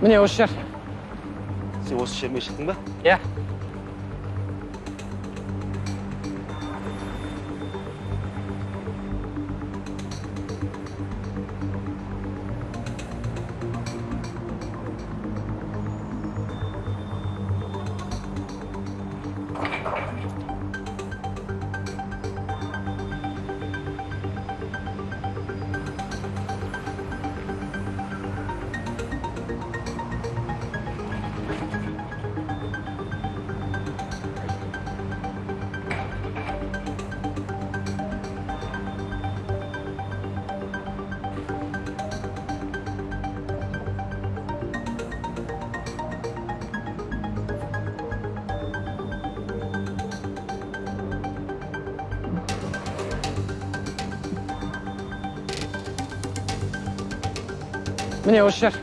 міне осы жер. Сен осы жермен шықтың ба? Иә. Міне осы жер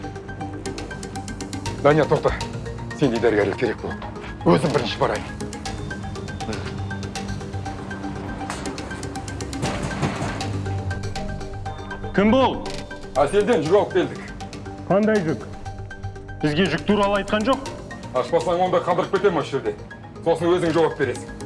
данияр тоқта сендей дәрігерлер керек болады өзім бірінші барайын кім бұл? Әселден жүк алып келдік. Қандай жүк? Бізге жүк туралы айтқан жоқ. Ашпасаң онда қалдырып кетемін осы жерде? Сосын өзің жауап бересің.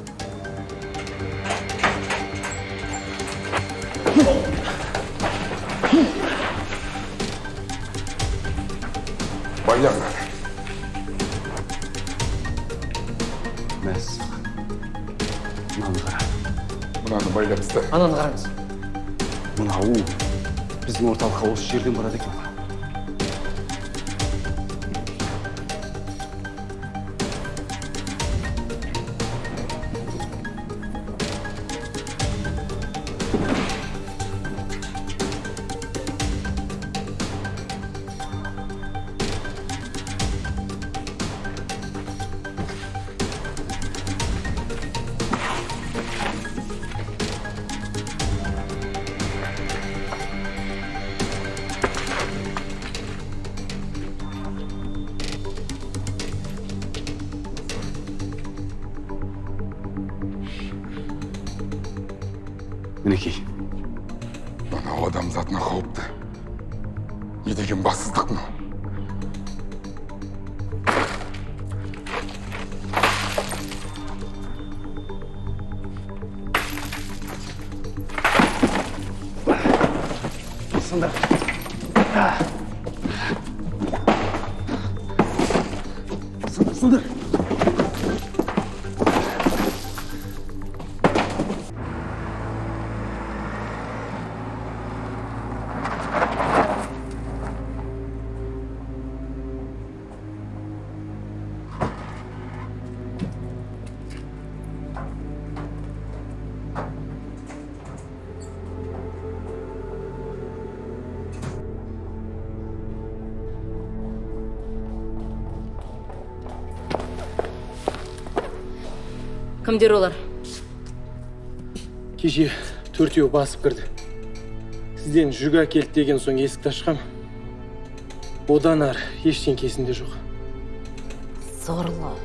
Мәссаған мынаны қара мынаны байлап таста ананы қараңыз. Мынау. Біздің орталыққа осы жерден барады екен. Мінекей мынау адамзатына қауіпті не деген бассыздық мынау кімдер олар кеше төртеу басып кірді. Сізден жүк әкелді деген соң есікті ашқам. Одан ары ештеңке есімде жоқ. Сорлы